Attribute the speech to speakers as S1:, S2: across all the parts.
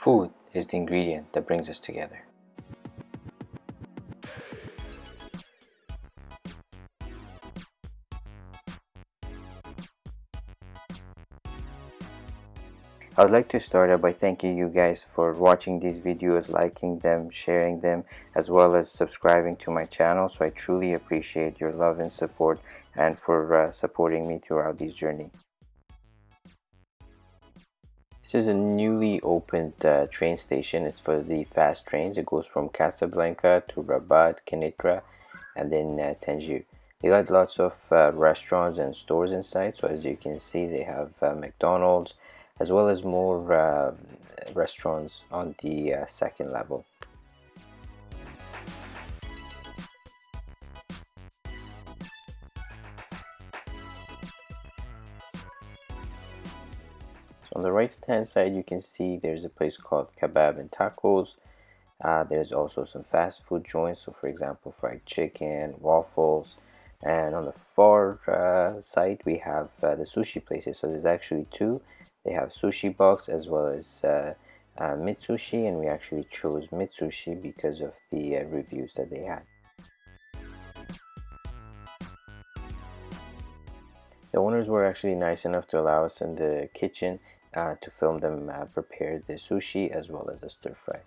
S1: Food is the ingredient that brings us together. I would like to start out by thanking you guys for watching these videos, liking them, sharing them, as well as subscribing to my channel. So I truly appreciate your love and support and for uh, supporting me throughout this journey. This is a newly opened uh, train station. It's for the fast trains. It goes from Casablanca to Rabat, Kenitra, and then uh, Tangier. They got lots of uh, restaurants and stores inside. So as you can see, they have uh, McDonald's, as well as more uh, restaurants on the uh, second level. On the right hand side you can see there's a place called Kebab and Tacos. Uh, there's also some fast food joints, so for example fried chicken, waffles, and on the far uh, side we have uh, the sushi places. So there's actually two they have sushi box as well as uh, uh, Mitsushi and we actually chose Mitsushi because of the uh, reviews that they had. The owners were actually nice enough to allow us in the kitchen uh, to film them uh, prepare the sushi as well as the stir fry.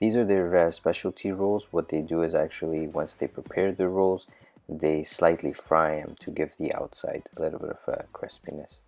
S1: These are their uh, specialty rolls. What they do is actually, once they prepare the rolls, they slightly fry them to give the outside a little bit of uh, crispiness.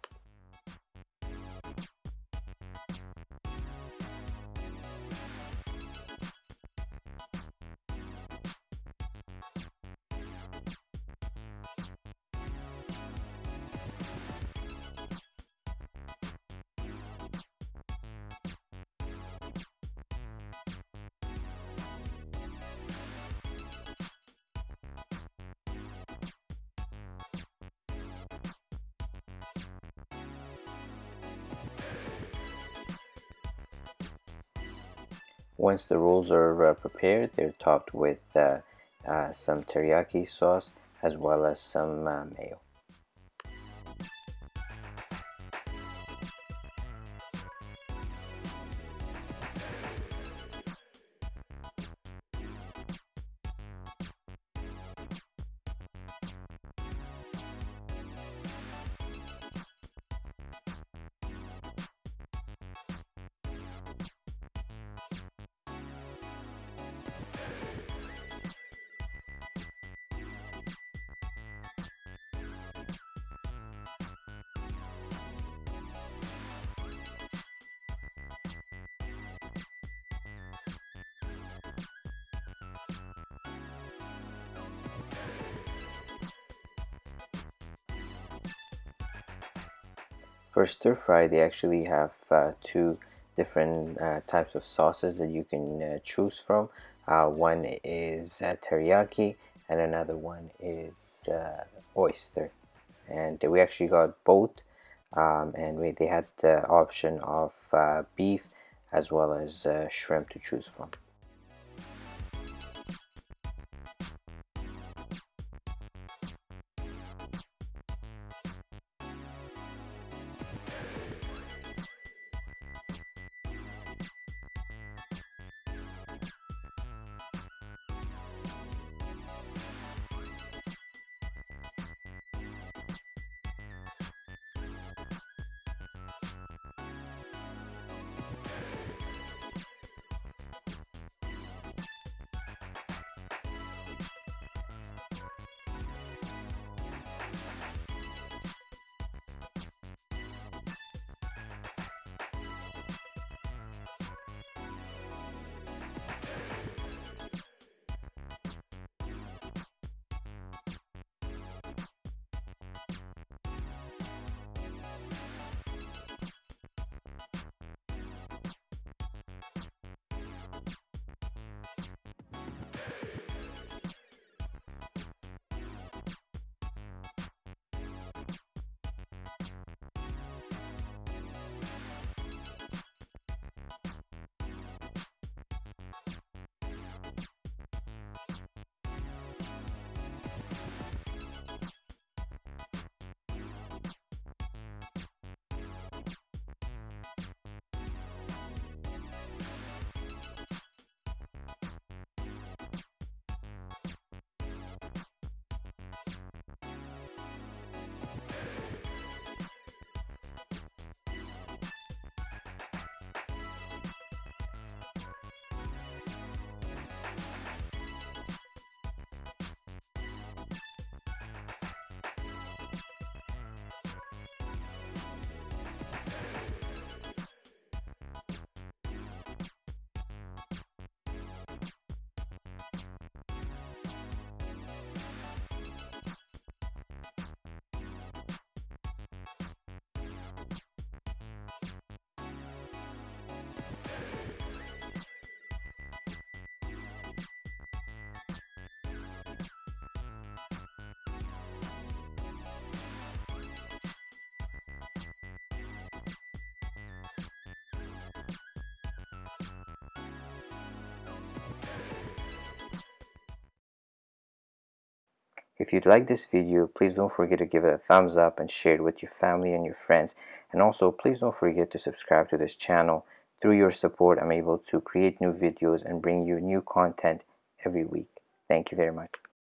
S1: Once the rolls are uh, prepared, they're topped with uh, uh, some teriyaki sauce as well as some mayo. For stir fry, they actually have uh, two different uh, types of sauces that you can uh, choose from. Uh, one is uh, teriyaki and another one is uh, oyster. And we actually got both um, and we, they had the option of beef as well as shrimp to choose from. If you'd like this video, please don't forget to give it a thumbs up and share it with your family and your friends. And also, please don't forget to subscribe to this channel. Through your support, I'm able to create new videos and bring you new content every week. Thank you very much.